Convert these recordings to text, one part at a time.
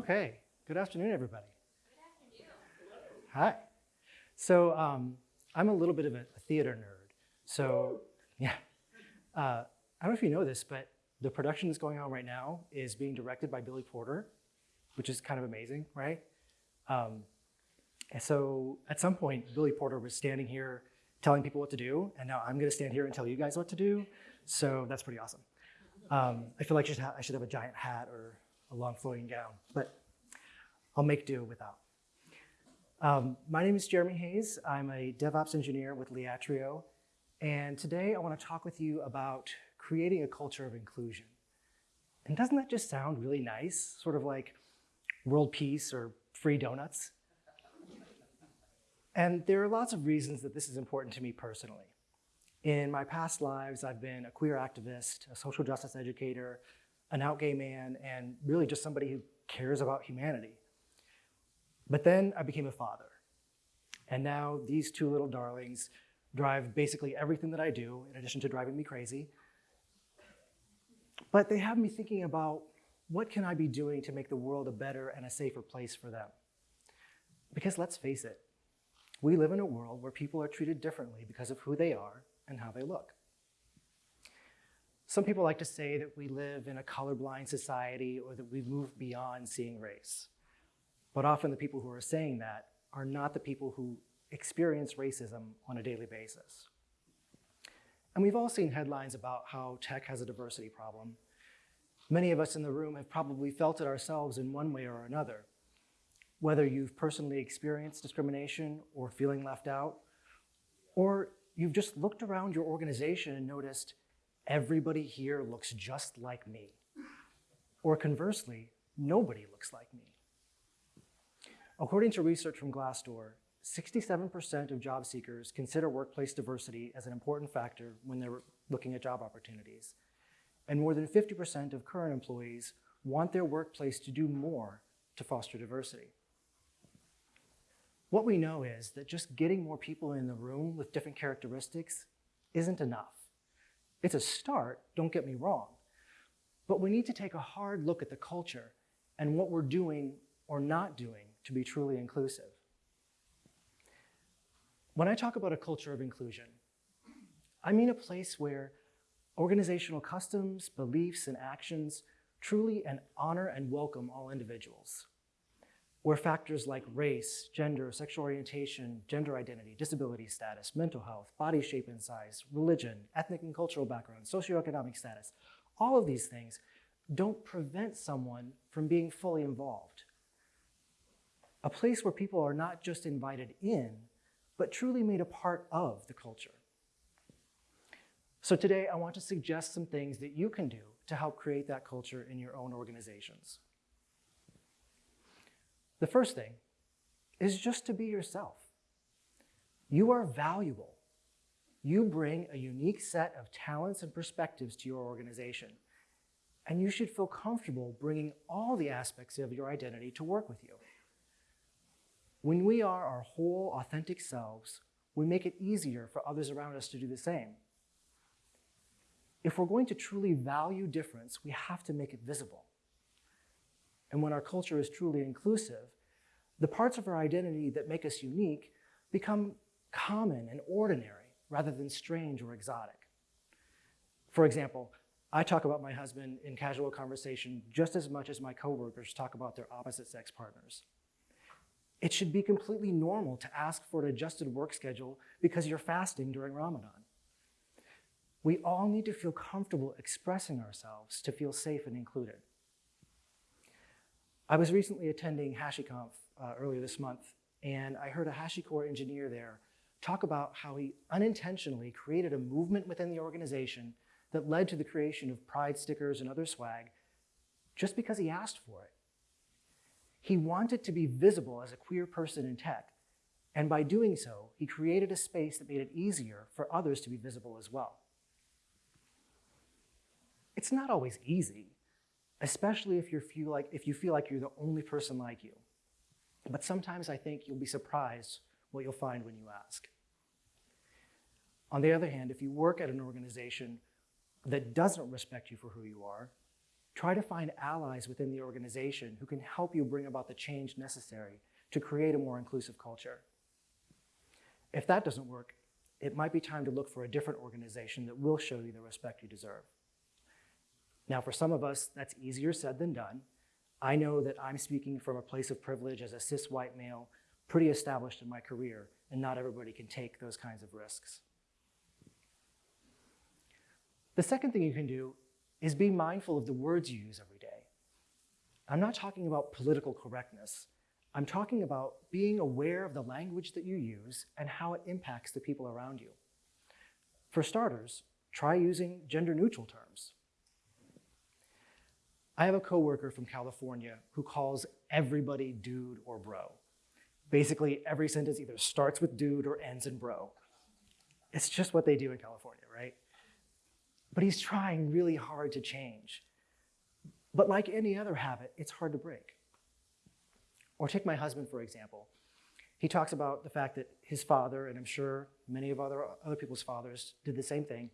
Okay, good afternoon, everybody. Good afternoon. Hi. So um, I'm a little bit of a, theater nerd. So yeah, uh, I don't know if you know this, but the production that's going on right now is being directed by Billy Porter, which is kind of amazing, right? Um, and so at some point, Billy Porter was standing here telling people what to do, and now I'm going to stand here and tell you guys what to do. So that's pretty awesome. Um, I feel like I should, I should have a giant hat or a long flowing gown, but I'll make do without. Um, my name is Jeremy Hayes. I'm a DevOps engineer with Liatrio, and today I want to talk with you about creating a culture of inclusion. And doesn't that just sound really nice? Sort of like world peace or free donuts? And there are lots of reasons that this is important to me personally. In my past lives, I've been a queer activist, a social justice educator, an out gay man, and really just somebody who cares about humanity. But then I became a father. And now these two little darlings drive basically everything that I do, in addition to driving me crazy. But they have me thinking about what can I be doing to make the world a better and a safer place for them? Because let's face it, we live in a world where people are treated differently because of who they are and how they look. Some people like to say that we live in a colorblind society or that we've moved beyond seeing race. But often the people who are saying that are not the people who experience racism on a daily basis. And we've all seen headlines about how tech has a diversity problem. Many of us in the room have probably felt it ourselves in one way or another. Whether you've personally experienced discrimination or feeling left out, or you've just looked around your organization and noticed everybody here looks just like me. Or conversely, nobody looks like me. According to research from Glassdoor, 67% of job seekers consider workplace diversity as an important factor when they're looking at job opportunities. And more than 50% of current employees want their workplace to do more to foster diversity. What we know is that just getting more people in the room with different characteristics isn't enough. It's a start, don't get me wrong, but we need to take a hard look at the culture and what we're doing or not doing to be truly inclusive. When I talk about a culture of inclusion, I mean a place where organizational customs, beliefs, and actions truly and honor and welcome all individuals where factors like race, gender, sexual orientation, gender identity, disability status, mental health, body shape and size, religion, ethnic and cultural background, socioeconomic status, all of these things don't prevent someone from being fully involved. A place where people are not just invited in, but truly made a part of the culture. So today I want to suggest some things that you can do to help create that culture in your own organizations. The first thing is just to be yourself. You are valuable. You bring a unique set of talents and perspectives to your organization, and you should feel comfortable bringing all the aspects of your identity to work with you. When we are our whole authentic selves, we make it easier for others around us to do the same. If we're going to truly value difference, we have to make it visible. And when our culture is truly inclusive, the parts of our identity that make us unique become common and ordinary rather than strange or exotic. For example, I talk about my husband in casual conversation just as much as my coworkers talk about their opposite sex partners. It should be completely normal to ask for an adjusted work schedule because you're fasting during Ramadan. We all need to feel comfortable expressing ourselves to feel safe and included. I was recently attending HashiConf uh, earlier this month, and I heard a HashiCorp engineer there talk about how he unintentionally created a movement within the organization that led to the creation of pride stickers and other swag just because he asked for it. He wanted to be visible as a queer person in tech, and by doing so, he created a space that made it easier for others to be visible as well. It's not always easy especially if you feel like, if you feel like you're the only person like you. But sometimes I think you'll be surprised what you'll find when you ask. On the other hand, if you work at an organization that doesn't respect you for who you are, try to find allies within the organization who can help you bring about the change necessary to create a more inclusive culture. If that doesn't work, it might be time to look for a different organization that will show you the respect you deserve. Now, for some of us, that's easier said than done. I know that I'm speaking from a place of privilege as a cis white male, pretty established in my career, and not everybody can take those kinds of risks. The second thing you can do is be mindful of the words you use every day. I'm not talking about political correctness. I'm talking about being aware of the language that you use and how it impacts the people around you. For starters, try using gender neutral terms. I have a coworker from California who calls everybody dude or bro. Basically, every sentence either starts with dude or ends in bro. It's just what they do in California, right? But he's trying really hard to change. But like any other habit, it's hard to break. Or take my husband, for example. He talks about the fact that his father, and I'm sure many of other, other people's fathers did the same thing,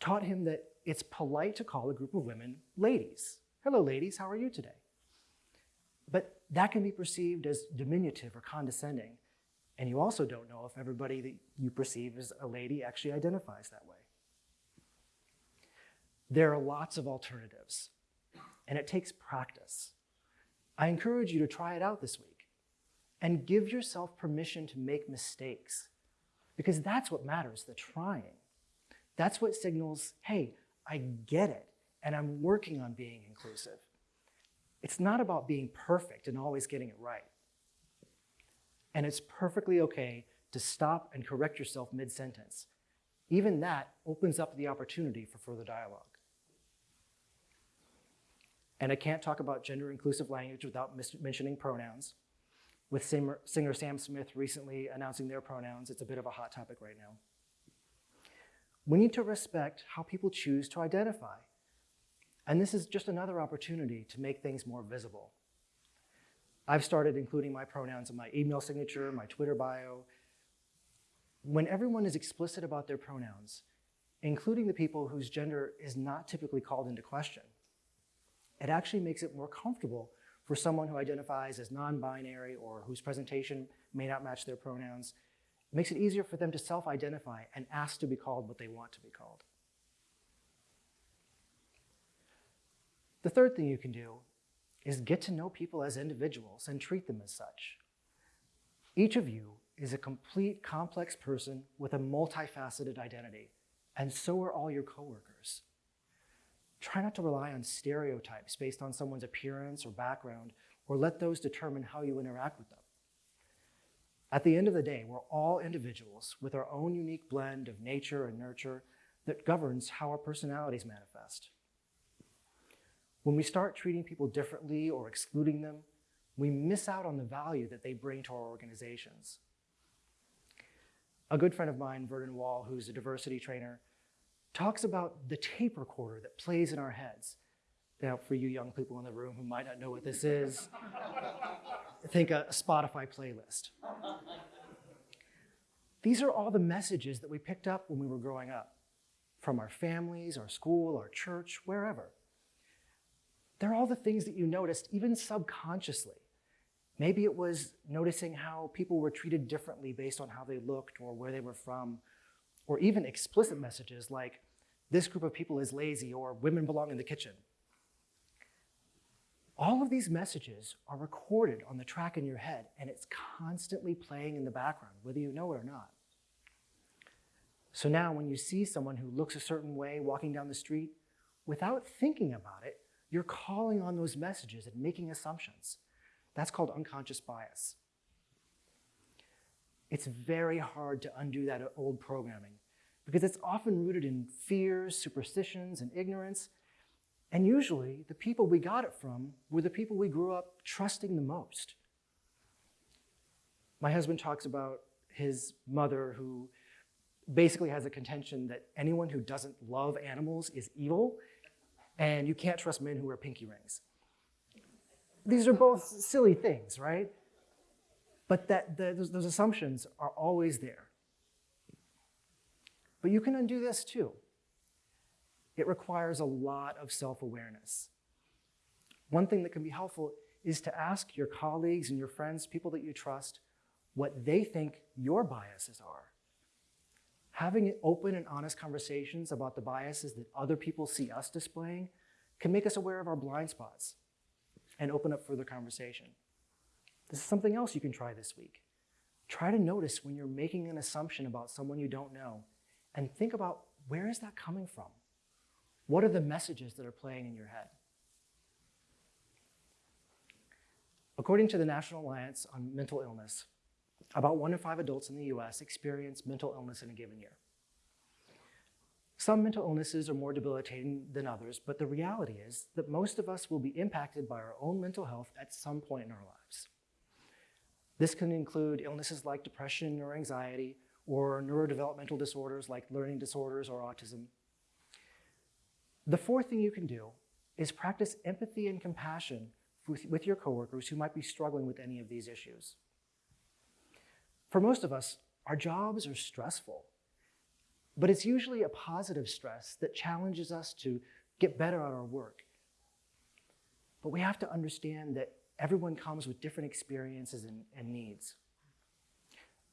taught him that it's polite to call a group of women ladies. Hello, ladies, how are you today? But that can be perceived as diminutive or condescending. And you also don't know if everybody that you perceive as a lady actually identifies that way. There are lots of alternatives, and it takes practice. I encourage you to try it out this week and give yourself permission to make mistakes because that's what matters, the trying. That's what signals, hey, I get it and I'm working on being inclusive. It's not about being perfect and always getting it right. And it's perfectly okay to stop and correct yourself mid sentence. Even that opens up the opportunity for further dialogue. And I can't talk about gender inclusive language without mentioning pronouns. With singer Sam Smith recently announcing their pronouns, it's a bit of a hot topic right now. We need to respect how people choose to identify. And this is just another opportunity to make things more visible. I've started including my pronouns in my email signature, my Twitter bio. When everyone is explicit about their pronouns, including the people whose gender is not typically called into question, it actually makes it more comfortable for someone who identifies as non-binary or whose presentation may not match their pronouns. It makes it easier for them to self-identify and ask to be called what they want to be called. The third thing you can do is get to know people as individuals and treat them as such. Each of you is a complete, complex person with a multifaceted identity, and so are all your coworkers. Try not to rely on stereotypes based on someone's appearance or background, or let those determine how you interact with them. At the end of the day, we're all individuals with our own unique blend of nature and nurture that governs how our personalities manifest. When we start treating people differently or excluding them, we miss out on the value that they bring to our organizations. A good friend of mine, Vernon Wall, who's a diversity trainer, talks about the tape recorder that plays in our heads. Now, for you young people in the room who might not know what this is, think a Spotify playlist. These are all the messages that we picked up when we were growing up from our families, our school, our church, wherever. They're all the things that you noticed, even subconsciously. Maybe it was noticing how people were treated differently based on how they looked or where they were from, or even explicit messages like, this group of people is lazy or women belong in the kitchen. All of these messages are recorded on the track in your head and it's constantly playing in the background, whether you know it or not. So now when you see someone who looks a certain way walking down the street, without thinking about it, you're calling on those messages and making assumptions. That's called unconscious bias. It's very hard to undo that old programming because it's often rooted in fears, superstitions, and ignorance. And usually, the people we got it from were the people we grew up trusting the most. My husband talks about his mother who basically has a contention that anyone who doesn't love animals is evil, and you can't trust men who wear pinky rings. These are both silly things, right? But that, the, those, those assumptions are always there. But you can undo this too. It requires a lot of self-awareness. one thing that can be helpful is to ask your colleagues and your friends, people that you trust, what they think your biases are. Having open and honest conversations about the biases that other people see us displaying can make us aware of our blind spots and open up further conversation. This is something else you can try this week. Try to notice when you're making an assumption about someone you don't know and think about where is that coming from? What are the messages that are playing in your head? According to the National Alliance on Mental Illness, about one in five adults in the US experience mental illness in a given year. Some mental illnesses are more debilitating than others, but the reality is that most of us will be impacted by our own mental health at some point in our lives. This can include illnesses like depression or anxiety, or neurodevelopmental disorders like learning disorders or autism. The fourth thing you can do is practice empathy and compassion with, your coworkers who might be struggling with any of these issues. For most of us, our jobs are stressful, but it's usually a positive stress that challenges us to get better at our work. But we have to understand that everyone comes with different experiences and, and needs.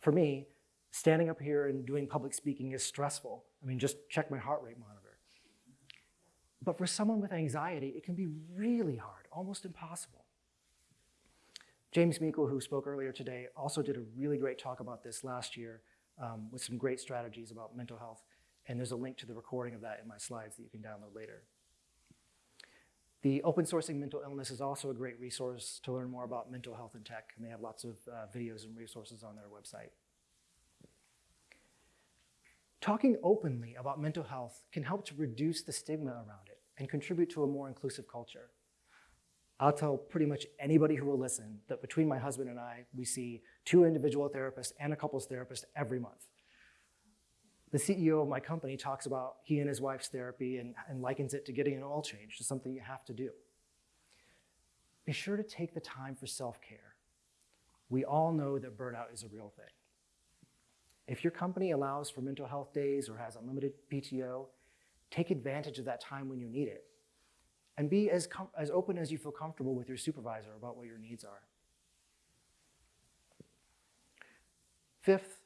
For me, standing up here and doing public speaking is stressful. I mean, just check my heart rate monitor. But for someone with anxiety, it can be really hard, almost impossible. James Meickle, who spoke earlier today, also did a really great talk about this last year um, with some great strategies about mental health. And there's a link to the recording of that in my slides that you can download later. The open sourcing mental illness is also a great resource to learn more about mental health and tech, and they have lots of uh, videos and resources on their website. Talking openly about mental health can help to reduce the stigma around it and contribute to a more inclusive culture. I'll tell pretty much anybody who will listen that between my husband and I, we see two individual therapists and a couples therapist every month. The CEO of my company talks about he and his wife's therapy and, and likens it to getting an oil change, to something you have to do. Be sure to take the time for self-care. We all know that burnout is a real thing. If your company allows for mental health days or has unlimited PTO, take advantage of that time when you need it and be as, as open as you feel comfortable with your supervisor about what your needs are. Fifth,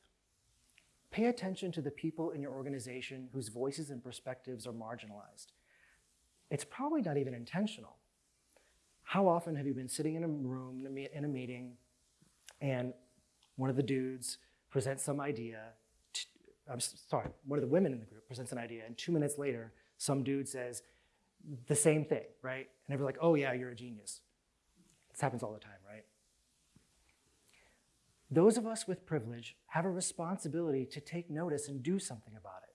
pay attention to the people in your organization whose voices and perspectives are marginalized. It's probably not even intentional. How often have you been sitting in a room, in a meeting, and one of the dudes presents some idea, I'm sorry, one of the women in the group presents an idea, and two minutes later, some dude says, the same thing, right? And they're like, oh yeah, you're a genius. This happens all the time, right? Those of us with privilege have a responsibility to take notice and do something about it.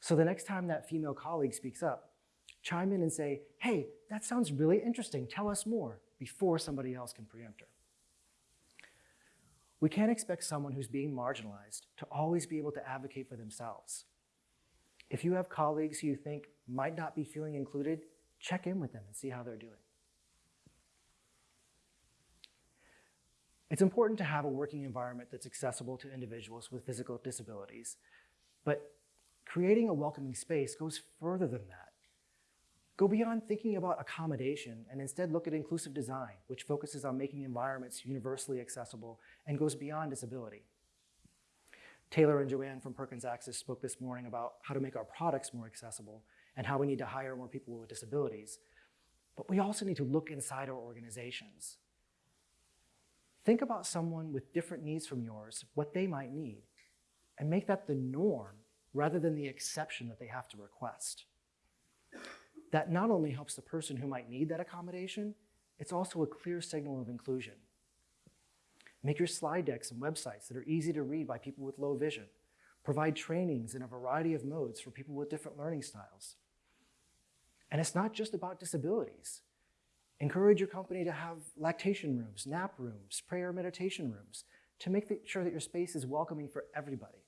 So the next time that female colleague speaks up, chime in and say, hey, that sounds really interesting, tell us more, before somebody else can preempt her. We can't expect someone who's being marginalized to always be able to advocate for themselves. If you have colleagues who you think might not be feeling included, check in with them and see how they're doing. It's important to have a working environment that's accessible to individuals with physical disabilities, but creating a welcoming space goes further than that. Go beyond thinking about accommodation and instead look at inclusive design, which focuses on making environments universally accessible and goes beyond disability. Taylor and Joanne from Perkins Access spoke this morning about how to make our products more accessible and how we need to hire more people with disabilities. But we also need to look inside our organizations. Think about someone with different needs from yours, what they might need, and make that the norm rather than the exception that they have to request. That not only helps the person who might need that accommodation, it's also a clear signal of inclusion. Make your slide decks and websites that are easy to read by people with low vision. Provide trainings in a variety of modes for people with different learning styles. And it's not just about disabilities. Encourage your company to have lactation rooms, nap rooms, prayer meditation rooms to make sure that your space is welcoming for everybody.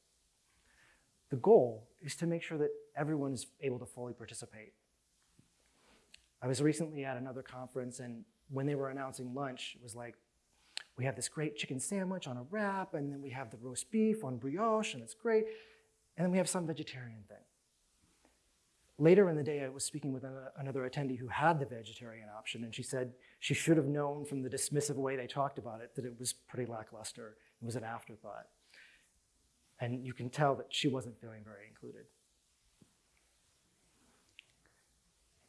The goal is to make sure that everyone is able to fully participate. I was recently at another conference and when they were announcing lunch, it was like, we have this great chicken sandwich on a wrap, and then we have the roast beef on brioche, and it's great. And then we have some vegetarian thing. Later in the day, I was speaking with ano- another attendee who had the vegetarian option, and she said she should have known from the dismissive way they talked about it that it was pretty lackluster. It was an afterthought. And you can tell that she wasn't feeling very included.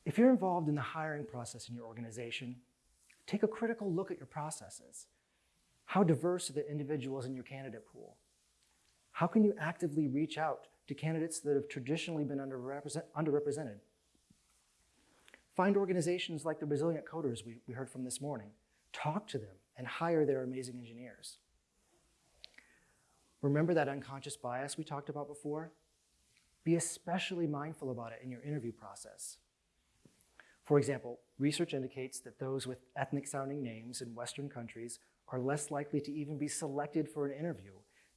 If you're involved in the hiring process in your organization, take a critical look at your processes. How diverse are the individuals in your candidate pool? How can you actively reach out to candidates that have traditionally been underrepresent- underrepresented? Find organizations like the Resilient Coders we, we heard from this morning. Talk to them and hire their amazing engineers. Remember that unconscious bias we talked about before? Be especially mindful about it in your interview process. For example, research indicates that those with ethnic sounding names in Western countries are less likely to even be selected for an interview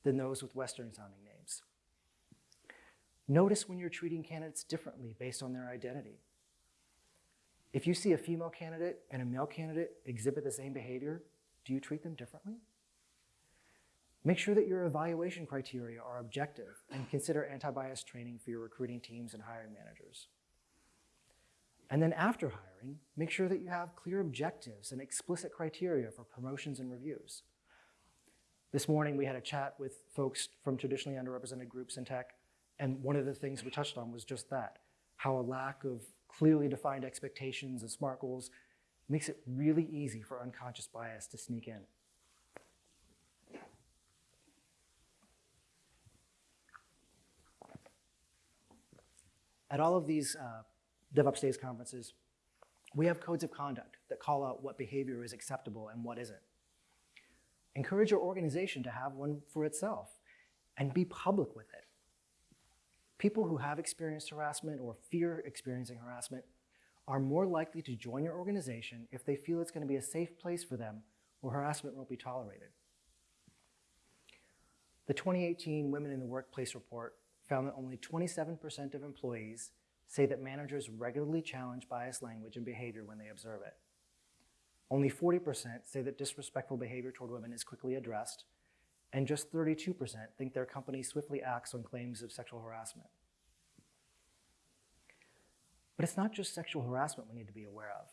than those with Western sounding names. Notice when you're treating candidates differently based on their identity. If you see a female candidate and a male candidate exhibit the same behavior, do you treat them differently? Make sure that your evaluation criteria are objective and consider anti bias training for your recruiting teams and hiring managers. And then after hiring, make sure that you have clear objectives and explicit criteria for promotions and reviews. This morning, we had a chat with folks from traditionally underrepresented groups in tech, and one of the things we touched on was just that how a lack of clearly defined expectations and SMART goals makes it really easy for unconscious bias to sneak in. At all of these uh, DevOps Days conferences, we have codes of conduct that call out what behavior is acceptable and what isn't. Encourage your organization to have one for itself and be public with it. People who have experienced harassment or fear experiencing harassment are more likely to join your organization if they feel it's going to be a safe place for them where harassment won't be tolerated. The 2018 Women in the Workplace report found that only 27% of employees say that managers regularly challenge biased language and behavior when they observe it. Only 40% say that disrespectful behavior toward women is quickly addressed, and just 32% think their company swiftly acts on claims of sexual harassment. But it's not just sexual harassment we need to be aware of.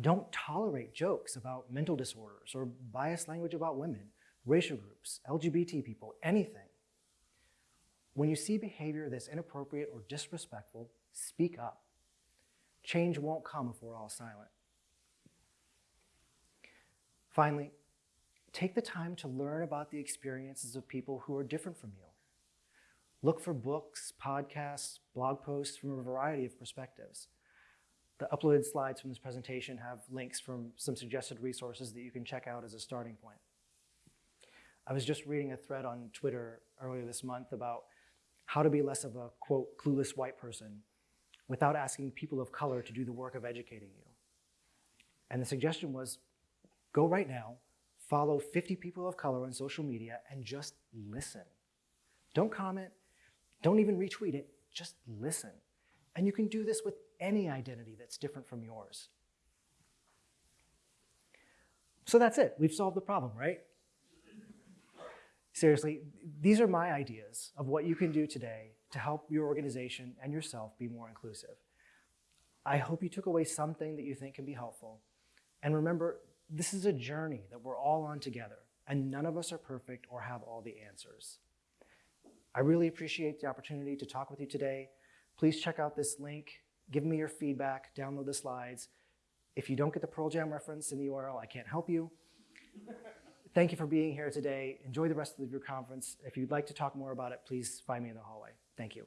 Don't tolerate jokes about mental disorders or biased language about women, racial groups, LGBT people, anything. When you see behavior that's inappropriate or disrespectful, speak up. Change won't come if we're all silent. Finally, take the time to learn about the experiences of people who are different from you. Look for books, podcasts, blog posts from a variety of perspectives. The uploaded slides from this presentation have links from some suggested resources that you can check out as a starting point. I was just reading a thread on Twitter earlier this month about how to be less of a, quote, clueless white person without asking people of color to do the work of educating you. And the suggestion was go right now, follow 50 people of color on social media, and just listen. Don't comment, don't even retweet it, just listen. And you can do this with any identity that's different from yours. So that's it. We've solved the problem, right? Seriously, these are my ideas of what you can do today to help your organization and yourself be more inclusive. I hope you took away something that you think can be helpful. And remember, this is a journey that we're all on together, and none of us are perfect or have all the answers. I really appreciate the opportunity to talk with you today. Please check out this link, give me your feedback, download the slides. If you don't get the Pearl Jam reference in the URL, I can't help you. Thank you for being here today. Enjoy the rest of your conference. If you'd like to talk more about it, please find me in the hallway. Thank you.